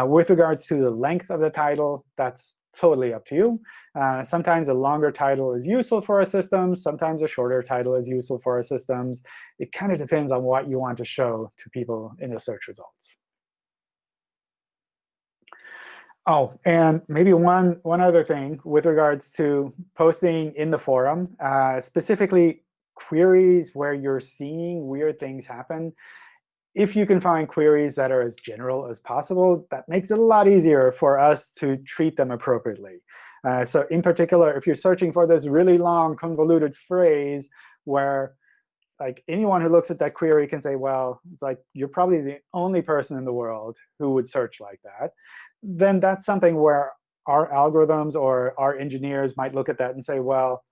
Uh, with regards to the length of the title, that's totally up to you. Uh, sometimes a longer title is useful for our systems. Sometimes a shorter title is useful for our systems. It kind of depends on what you want to show to people in the search results. Oh, and maybe one, one other thing with regards to posting in the forum, uh, specifically queries where you're seeing weird things happen if you can find queries that are as general as possible, that makes it a lot easier for us to treat them appropriately. Uh, so in particular, if you're searching for this really long, convoluted phrase where like anyone who looks at that query can say, well, it's like you're probably the only person in the world who would search like that, then that's something where our algorithms or our engineers might look at that and say, well,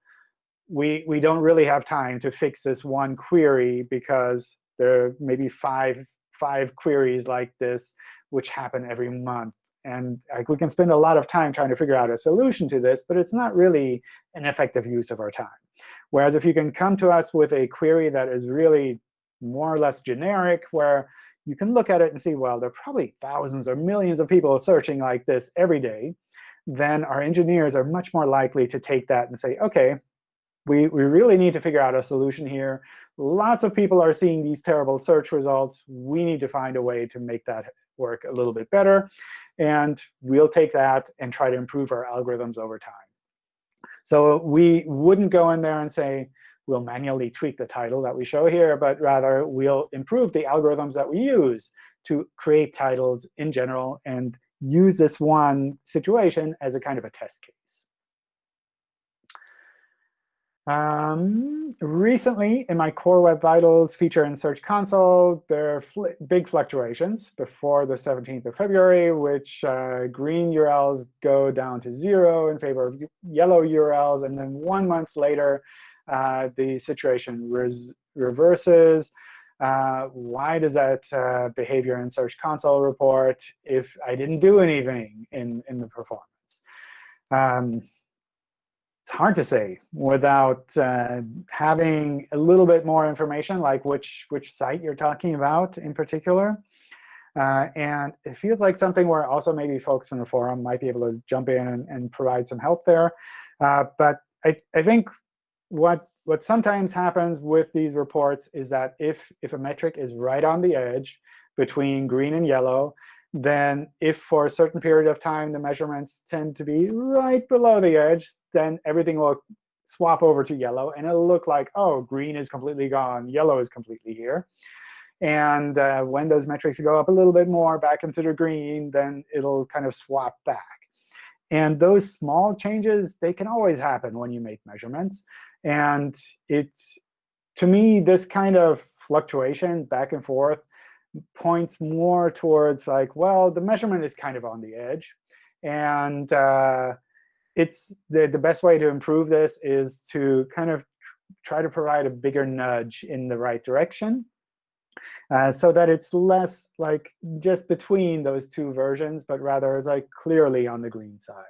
we, we don't really have time to fix this one query because there are maybe five, five queries like this which happen every month. And like, we can spend a lot of time trying to figure out a solution to this, but it's not really an effective use of our time. Whereas if you can come to us with a query that is really more or less generic, where you can look at it and see, well, there are probably thousands or millions of people searching like this every day, then our engineers are much more likely to take that and say, OK, we, we really need to figure out a solution here. Lots of people are seeing these terrible search results. We need to find a way to make that work a little bit better. And we'll take that and try to improve our algorithms over time. So we wouldn't go in there and say, we'll manually tweak the title that we show here, but rather we'll improve the algorithms that we use to create titles in general and use this one situation as a kind of a test case. Um, recently, in my Core Web Vitals feature in Search Console, there are fl big fluctuations before the 17th of February, which uh, green URLs go down to 0 in favor of yellow URLs. And then one month later, uh, the situation reverses. Uh, why does that uh, behavior in Search Console report if I didn't do anything in, in the performance? Um, it's hard to say without uh, having a little bit more information, like which, which site you're talking about in particular. Uh, and it feels like something where also maybe folks in the forum might be able to jump in and, and provide some help there. Uh, but I, I think what, what sometimes happens with these reports is that if, if a metric is right on the edge between green and yellow, then if for a certain period of time the measurements tend to be right below the edge, then everything will swap over to yellow. And it'll look like, oh, green is completely gone, yellow is completely here. And uh, when those metrics go up a little bit more back into the green, then it'll kind of swap back. And those small changes, they can always happen when you make measurements. And it's, to me, this kind of fluctuation back and forth points more towards like, well, the measurement is kind of on the edge. And uh, it's the, the best way to improve this is to kind of try to provide a bigger nudge in the right direction uh, so that it's less like just between those two versions, but rather like clearly on the green side.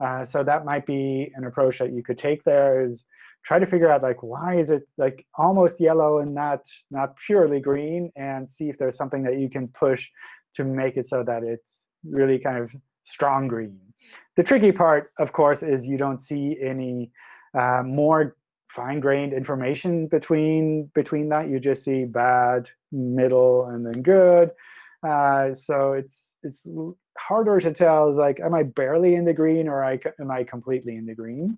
Uh, so that might be an approach that you could take there is try to figure out like why is it like almost yellow and not not purely green, and see if there's something that you can push to make it so that it's really kind of strong green. The tricky part, of course, is you don't see any uh, more fine-grained information between between that. You just see bad, middle, and then good. Uh, so it's it's harder to tell. Is like, am I barely in the green, or I, am I completely in the green?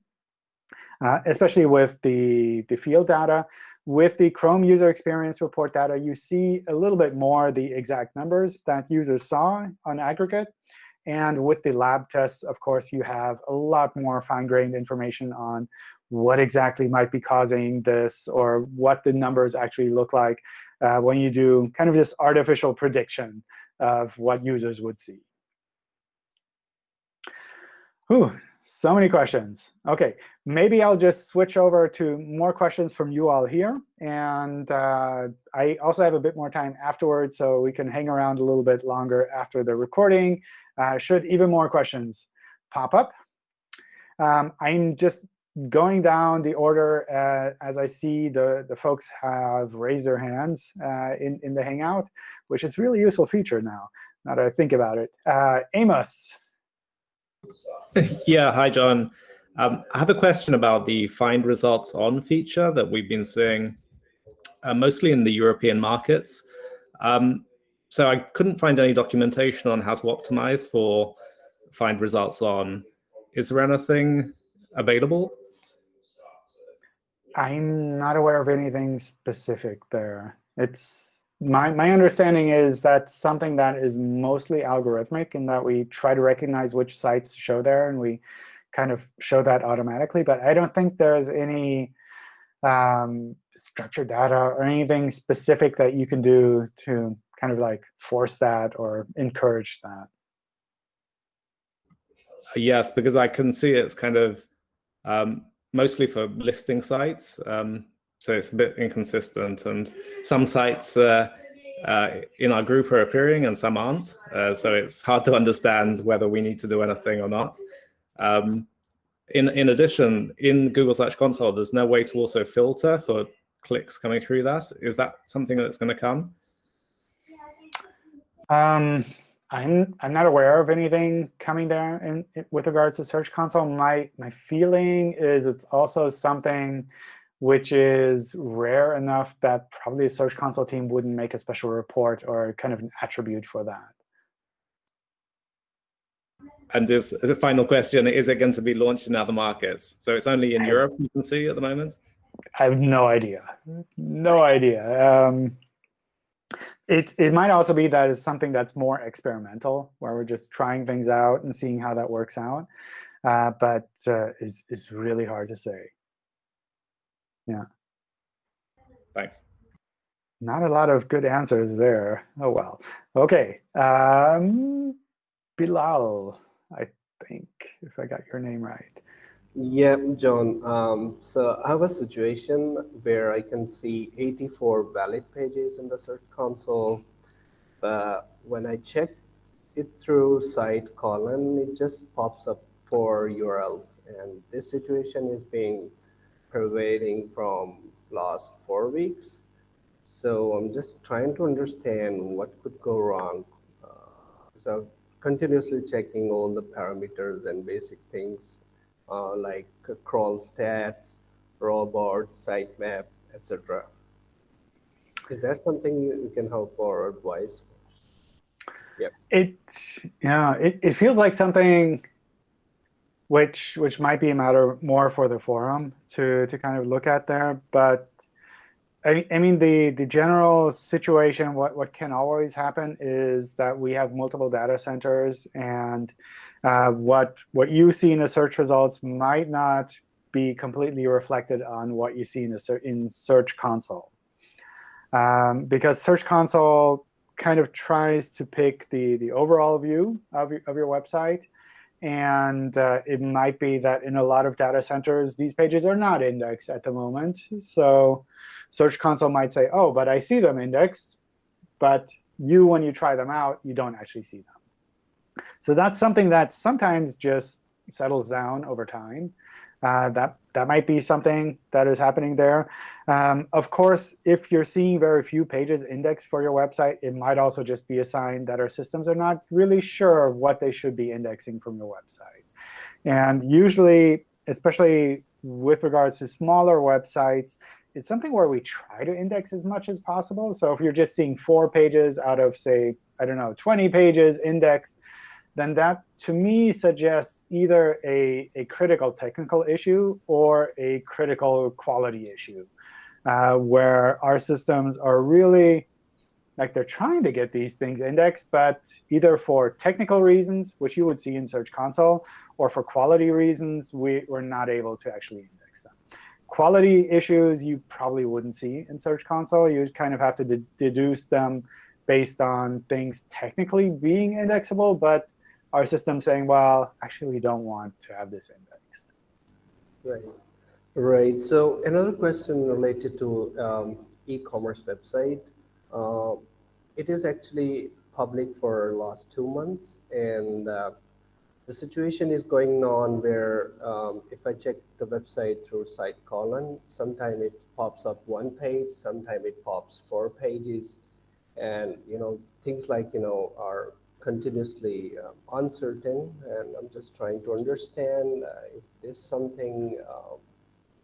Uh, especially with the the field data. With the Chrome user experience report data, you see a little bit more the exact numbers that users saw on aggregate. And with the lab tests, of course, you have a lot more fine-grained information on what exactly might be causing this or what the numbers actually look like uh, when you do kind of this artificial prediction of what users would see. Whew, so many questions. OK, maybe I'll just switch over to more questions from you all here. And uh, I also have a bit more time afterwards, so we can hang around a little bit longer after the recording, uh, should even more questions pop up. Um, I'm just going down the order uh, as I see the, the folks have raised their hands uh, in, in the Hangout, which is really useful feature now, now that I think about it. Uh, Amos. Yeah, hi, John. Um, I have a question about the find results on feature that we've been seeing uh, mostly in the European markets. Um, so I couldn't find any documentation on how to optimize for find results on. Is there anything available? I'm not aware of anything specific there. It's my, my understanding is that's something that is mostly algorithmic in that we try to recognize which sites show there, and we kind of show that automatically. But I don't think there's any um, structured data or anything specific that you can do to kind of like force that or encourage that. Yes, because I can see it's kind of um, mostly for listing sites. Um, so it's a bit inconsistent. And some sites uh, uh, in our group are appearing and some aren't. Uh, so it's hard to understand whether we need to do anything or not. Um, in, in addition, in Google Search Console, there's no way to also filter for clicks coming through that. Is that something that's going to come? Um, I'm I'm not aware of anything coming there in, in, with regards to Search Console. My my feeling is it's also something which is rare enough that probably the Search Console team wouldn't make a special report or kind of an attribute for that. And just the final question, is it going to be launched in other markets? So it's only in I Europe you can see at the moment? I have no idea. No idea. Um, it, it might also be that it's something that's more experimental, where we're just trying things out and seeing how that works out. Uh, but uh, it's, it's really hard to say. Yeah. Thanks. Not a lot of good answers there. Oh, well. OK. Um, Bilal, I think, if I got your name right. Yeah, John. Um, so I have a situation where I can see 84 valid pages in the Search Console. But when I check it through site colon, it just pops up four URLs. And this situation is being pervading from last four weeks. So I'm just trying to understand what could go wrong. Uh, so continuously checking all the parameters and basic things uh, like crawl stats, robots, sitemap, etc. Is that something you, you, can help or advise? Yeah. It yeah, it, it feels like something which which might be a matter more for the forum to to kind of look at there. But I, I mean the the general situation, what what can always happen is that we have multiple data centers and uh, what, what you see in the search results might not be completely reflected on what you see in, the in Search Console. Um, because Search Console kind of tries to pick the, the overall view of your, of your website. And uh, it might be that in a lot of data centers, these pages are not indexed at the moment. So Search Console might say, oh, but I see them indexed. But you, when you try them out, you don't actually see them. So that's something that sometimes just settles down over time. Uh, that that might be something that is happening there. Um, of course, if you're seeing very few pages indexed for your website, it might also just be a sign that our systems are not really sure what they should be indexing from your website. And usually, especially with regards to smaller websites, it's something where we try to index as much as possible. So if you're just seeing four pages out of, say, I don't know, 20 pages indexed, then that, to me, suggests either a, a critical technical issue or a critical quality issue, uh, where our systems are really like they're trying to get these things indexed, but either for technical reasons, which you would see in Search Console, or for quality reasons, we, we're not able to actually index them. Quality issues you probably wouldn't see in Search Console. You kind of have to de deduce them based on things technically being indexable, but our system saying, well, actually, we don't want to have this indexed. Right. Right. So another question related to um, e-commerce website. Uh, it is actually public for last two months, and uh, the situation is going on where um, if I check the website through site colon, sometimes it pops up one page, sometimes it pops four pages, and you know things like you know are continuously uh, uncertain, and I'm just trying to understand uh, if there's something, uh,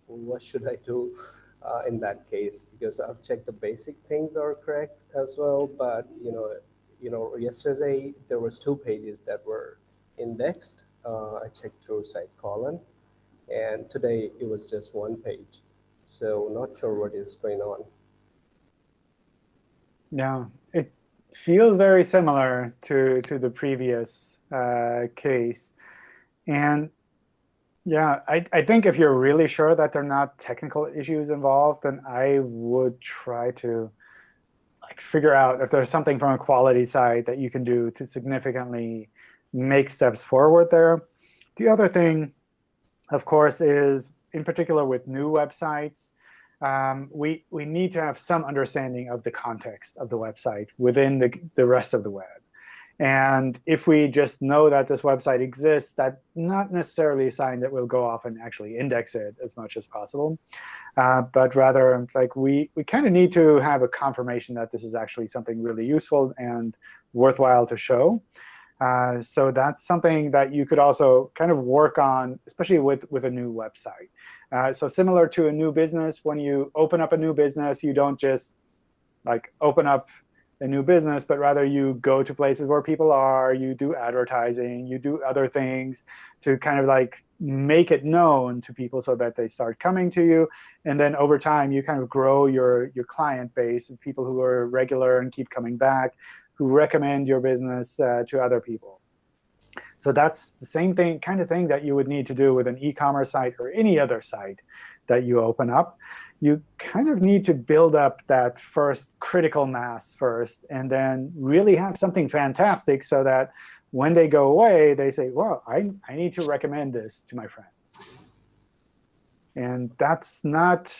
what should I do uh, in that case? Because I've checked the basic things are correct as well, but you know, you know, yesterday there was two pages that were indexed. Uh, I checked through site colon, and today it was just one page. So not sure what is going on. Yeah, it feels very similar to, to the previous uh, case. And yeah, I, I think if you're really sure that there are not technical issues involved, then I would try to like figure out if there's something from a quality side that you can do to significantly make steps forward there. The other thing, of course, is in particular with new websites, um, we, we need to have some understanding of the context of the website within the, the rest of the web. And if we just know that this website exists, that's not necessarily a sign that we'll go off and actually index it as much as possible. Uh, but rather, like we, we kind of need to have a confirmation that this is actually something really useful and worthwhile to show. Uh, so that's something that you could also kind of work on, especially with, with a new website. Uh, so similar to a new business, when you open up a new business, you don't just like open up a new business, but rather you go to places where people are, you do advertising, you do other things to kind of like make it known to people so that they start coming to you. And then over time, you kind of grow your, your client base of people who are regular and keep coming back who recommend your business uh, to other people. So that's the same thing, kind of thing that you would need to do with an e-commerce site or any other site that you open up. You kind of need to build up that first critical mass first, and then really have something fantastic so that when they go away, they say, well, I, I need to recommend this to my friends. And that's not,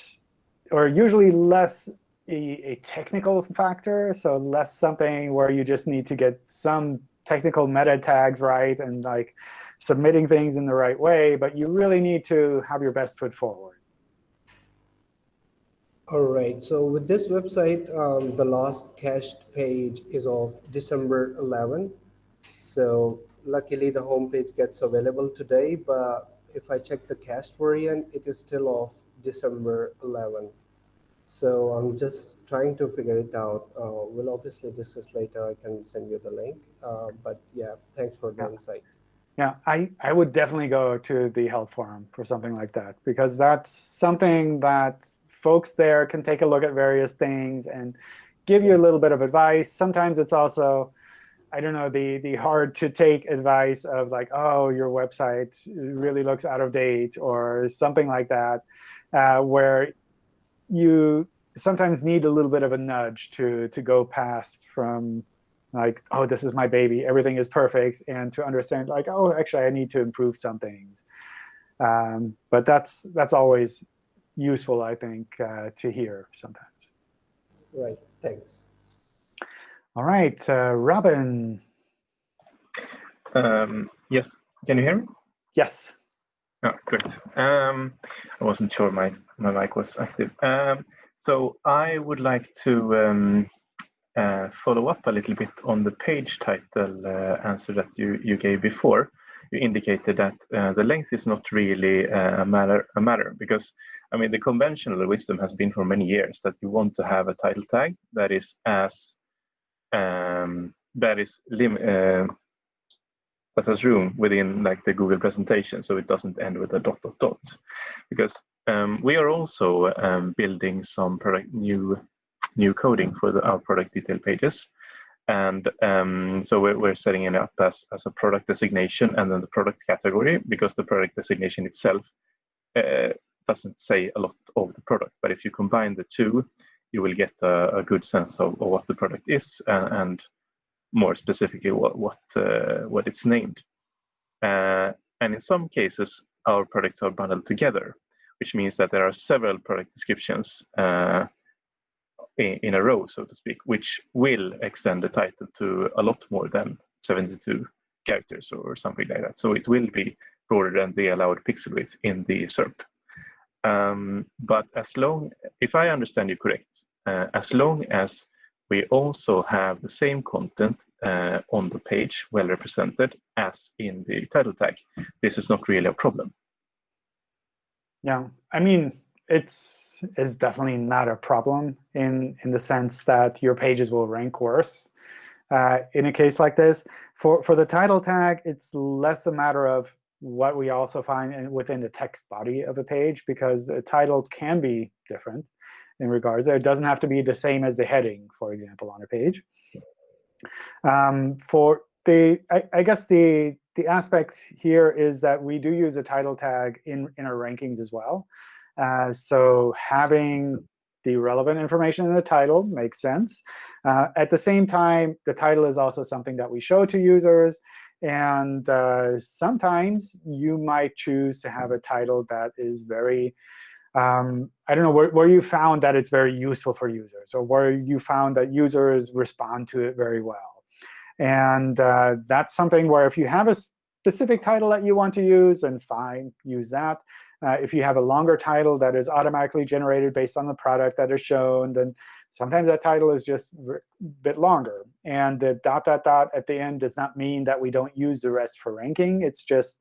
or usually less a, a, technical factor, so less something where you just need to get some technical meta tags right and like submitting things in the right way, but you really need to have your best foot forward. All right. So with this website, um, the last cached page is of December 11. So luckily, the homepage gets available today. But if I check the cached variant, it is still of December 11th. So I'm just trying to figure it out. Uh, we'll obviously discuss later. I can send you the link. Uh, but yeah, thanks for the yeah. insight. Yeah, I, I would definitely go to the help forum for something like that, because that's something that folks there can take a look at various things and give you a little bit of advice. Sometimes it's also, I don't know, the, the hard to take advice of like, oh, your website really looks out of date or something like that, uh, where you sometimes need a little bit of a nudge to, to go past from like, oh, this is my baby, everything is perfect, and to understand like, oh, actually, I need to improve some things. Um, but that's that's always useful, I think, uh, to hear sometimes. Right. Thanks. All right, uh, Robin. Um, yes. Can you hear me? Yes. Oh, great. Um, I wasn't sure my, my mic was active. Um, so I would like to um, uh, follow up a little bit on the page title uh, answer that you, you gave before. You indicated that uh, the length is not really uh, a matter, a matter because I mean the conventional wisdom has been for many years that you want to have a title tag that is as um, that is lim has room within like the Google presentation, so it doesn't end with a dot dot dot, because um, we are also um, building some product new new coding for the, our product detail pages. And um, so we're, we're, setting it up as, as a product designation and then the product category because the product designation itself uh, doesn't say a lot of the product. But if you combine the two, you will get a, a good sense of, of, what the product is and, and more specifically what what, uh, what it's named. Uh, and in some cases, our products are bundled together, which means that there are several product descriptions uh, in, in a row, so to speak, which will extend the title to a lot more than 72 characters or something like that. So it will be broader than the allowed pixel width in the SERP. Um, but as long, if I understand you correct, uh, as long as we also have the same content uh, on the page well represented as in the title tag, this is not really a problem. Yeah, I mean, it's is definitely not a problem in in the sense that your pages will rank worse uh, in a case like this. For for the title tag, it's less a matter of what we also find in, within the text body of a page because the title can be different in regards there. It doesn't have to be the same as the heading, for example, on a page. Um, for the, I, I guess the the aspect here is that we do use a title tag in, in our rankings as well. Uh, so having the relevant information in the title makes sense. Uh, at the same time, the title is also something that we show to users. And uh, sometimes you might choose to have a title that is very, um, I don't know, where, where you found that it's very useful for users, or where you found that users respond to it very well. And uh, that's something where if you have a specific title that you want to use, then fine, use that. Uh, if you have a longer title that is automatically generated based on the product that is shown, then sometimes that title is just a bit longer. And the dot, dot, dot at the end does not mean that we don't use the rest for ranking. It's just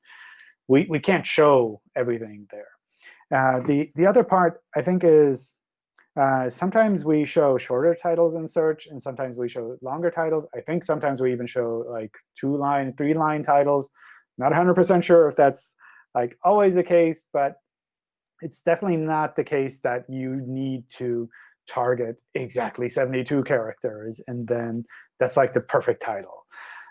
we, we can't show everything there. Uh, the, the other part, I think, is uh, sometimes we show shorter titles in search, and sometimes we show longer titles. I think sometimes we even show like two-line, three-line titles. Not 100% sure if that's like always the case, but it's definitely not the case that you need to target exactly 72 characters, and then that's like the perfect title.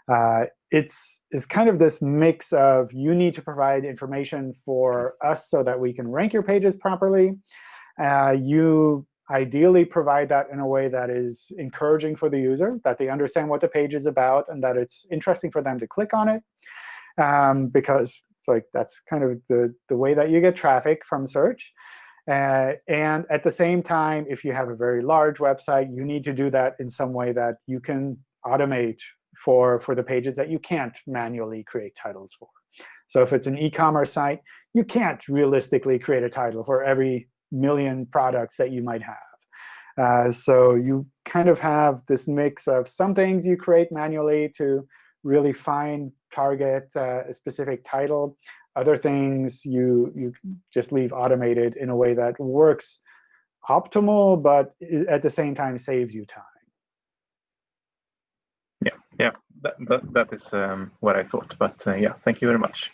Uh, it's, it's kind of this mix of you need to provide information for us so that we can rank your pages properly. Uh, you ideally provide that in a way that is encouraging for the user, that they understand what the page is about, and that it's interesting for them to click on it. Um, because it's like that's kind of the, the way that you get traffic from search. Uh, and at the same time, if you have a very large website, you need to do that in some way that you can automate for, for the pages that you can't manually create titles for. So if it's an e-commerce site, you can't realistically create a title for every million products that you might have. Uh, so you kind of have this mix of some things you create manually to really find target uh, a specific title. Other things you, you just leave automated in a way that works optimal, but at the same time saves you time. Yeah, yeah, that, that, that is um, what I thought. But uh, yeah, thank you very much.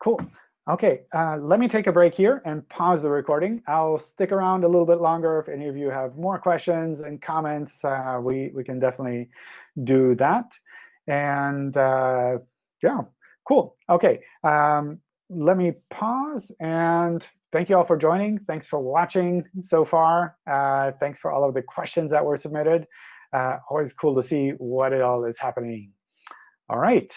Cool. OK, uh, let me take a break here and pause the recording. I'll stick around a little bit longer if any of you have more questions and comments. Uh, we, we can definitely do that. And uh, yeah, cool. OK, um, let me pause. And thank you all for joining. Thanks for watching so far. Uh, thanks for all of the questions that were submitted. Uh, always cool to see what it all is happening. All right.